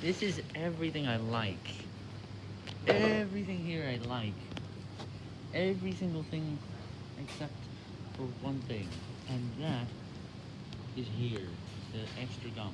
This is everything I like. Everything here I like. Every single thing except for one thing. And that is here. The extra gum.